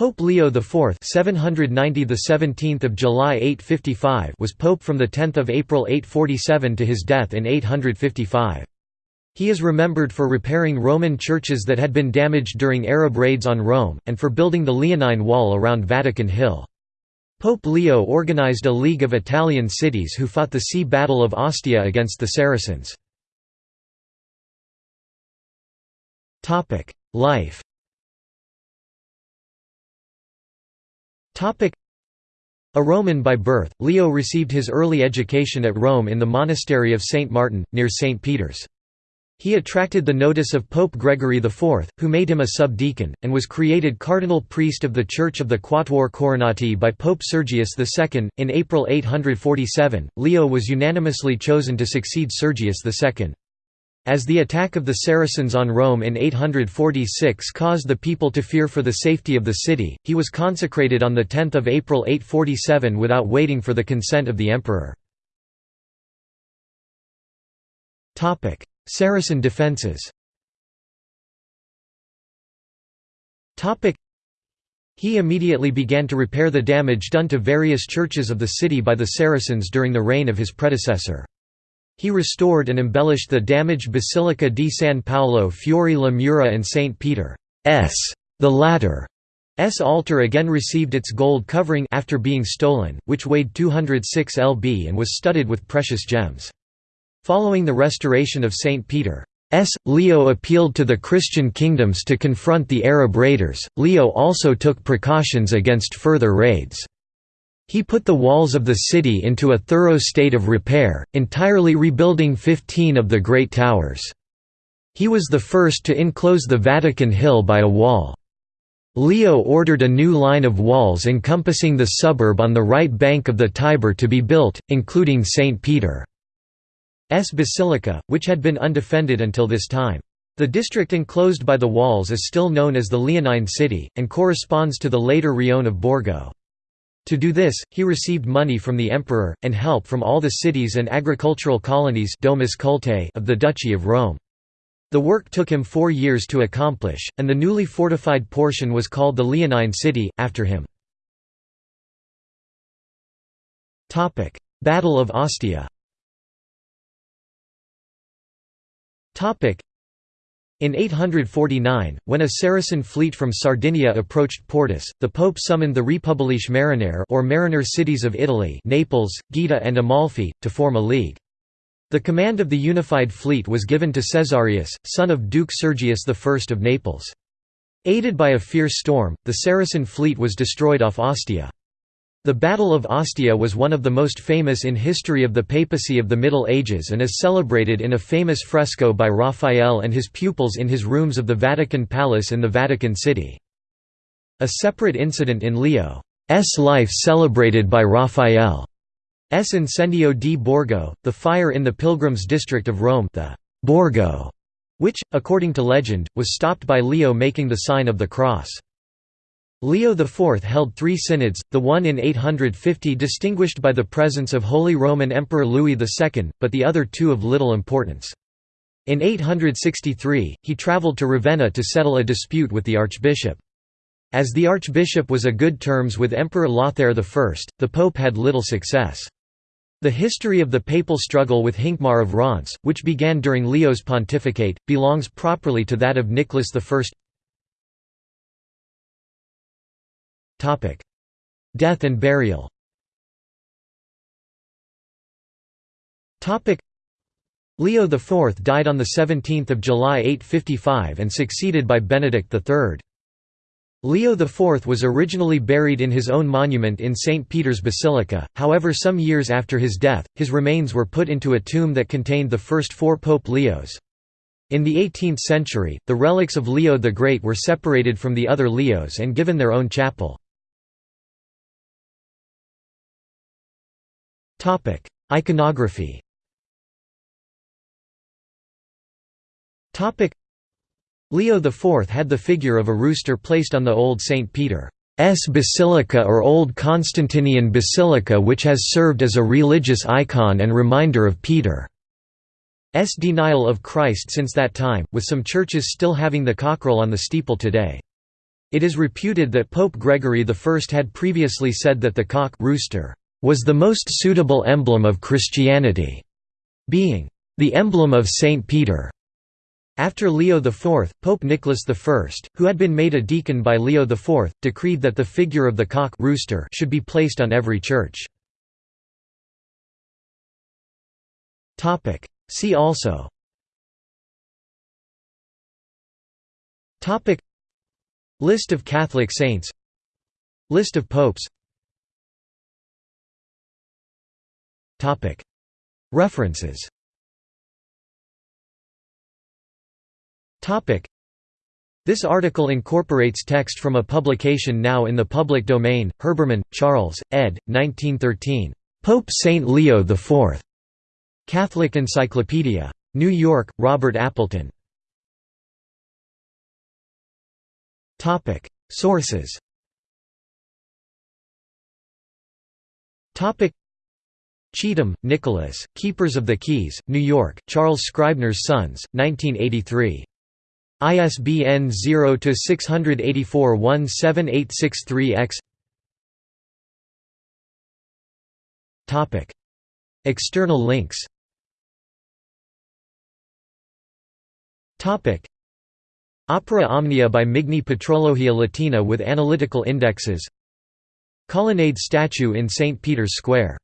Pope Leo IV 790 the 17th of July 855 was pope from the 10th of April 847 to his death in 855. He is remembered for repairing Roman churches that had been damaged during Arab raids on Rome and for building the Leonine Wall around Vatican Hill. Pope Leo organized a league of Italian cities who fought the Sea Battle of Ostia against the Saracens. Life A Roman by birth, Leo received his early education at Rome in the monastery of St. Martin, near St. Peter's. He attracted the notice of Pope Gregory IV, who made him a subdeacon, and was created cardinal priest of the Church of the Quatuor Coronati by Pope Sergius II. In April 847, Leo was unanimously chosen to succeed Sergius II. As the attack of the Saracens on Rome in 846 caused the people to fear for the safety of the city, he was consecrated on 10 April 847 without waiting for the consent of the emperor. Saracen defences he immediately began to repair the damage done to various churches of the city by the Saracens during the reign of his predecessor. He restored and embellished the damaged Basilica di San Paolo Fuori la Mura and St. Peter's. The latter's altar again received its gold covering after being stolen, which weighed 206 lb and was studded with precious gems. Following the restoration of St. Peter's, Leo appealed to the Christian kingdoms to confront the Arab raiders. Leo also took precautions against further raids. He put the walls of the city into a thorough state of repair, entirely rebuilding 15 of the great towers. He was the first to enclose the Vatican Hill by a wall. Leo ordered a new line of walls encompassing the suburb on the right bank of the Tiber to be built, including St. Peter's Basilica, which had been undefended until this time. The district enclosed by the walls is still known as the Leonine City, and corresponds to the later Rione of Borgo. To do this, he received money from the emperor, and help from all the cities and agricultural colonies Domus Cultae of the Duchy of Rome. The work took him four years to accomplish, and the newly fortified portion was called the Leonine City, after him. Battle of Ostia in 849, when a Saracen fleet from Sardinia approached Portus, the pope summoned the Repubbliche Marinare or mariner cities of Italy Naples, Gaeta and Amalfi, to form a league. The command of the unified fleet was given to Caesarius, son of Duke Sergius I of Naples. Aided by a fierce storm, the Saracen fleet was destroyed off Ostia. The Battle of Ostia was one of the most famous in history of the papacy of the Middle Ages and is celebrated in a famous fresco by Raphael and his pupils in his rooms of the Vatican Palace in the Vatican City. A separate incident in Leo's life celebrated by Raphael's Incendio di Borgo, the fire in the pilgrims' district of Rome the Borgo, which, according to legend, was stopped by Leo making the sign of the cross. Leo IV held three synods, the one in 850 distinguished by the presence of Holy Roman Emperor Louis II, but the other two of little importance. In 863, he travelled to Ravenna to settle a dispute with the archbishop. As the archbishop was a good terms with Emperor Lothair I, the pope had little success. The history of the papal struggle with Hincmar of Reims, which began during Leo's pontificate, belongs properly to that of Nicholas I. Death and burial Leo IV died on 17 July 855 and succeeded by Benedict III. Leo IV was originally buried in his own monument in St. Peter's Basilica, however some years after his death, his remains were put into a tomb that contained the first four Pope Leos. In the 18th century, the relics of Leo the Great were separated from the other Leos and given their own chapel. Topic: Iconography. Topic: Leo IV had the figure of a rooster placed on the old St. Peter's Basilica or Old Constantinian Basilica which has served as a religious icon and reminder of Peter's denial of Christ since that time, with some churches still having the cockerel on the steeple today. It is reputed that Pope Gregory I had previously said that the cock rooster was the most suitable emblem of Christianity, being the emblem of St. Peter. After Leo IV, Pope Nicholas I, who had been made a deacon by Leo IV, decreed that the figure of the cock rooster should be placed on every church. See also List of Catholic saints List of popes References This article incorporates text from a publication now in the public domain, Herbermann, Charles, ed. 1913. Pope St. Leo IV. Catholic Encyclopedia. New York, Robert Appleton. Sources Cheetham, Nicholas, Keepers of the Keys, New York, Charles Scribner's Sons, 1983. ISBN 0-684-17863-X External links. Opera Omnia by Migne Patrologia Latina with analytical indexes. Colonnade statue in St. Peter's Square